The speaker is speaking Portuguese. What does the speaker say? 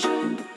Shine.